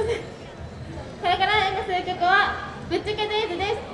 これから演舞する曲は「ぶっちゃけデイズ」です。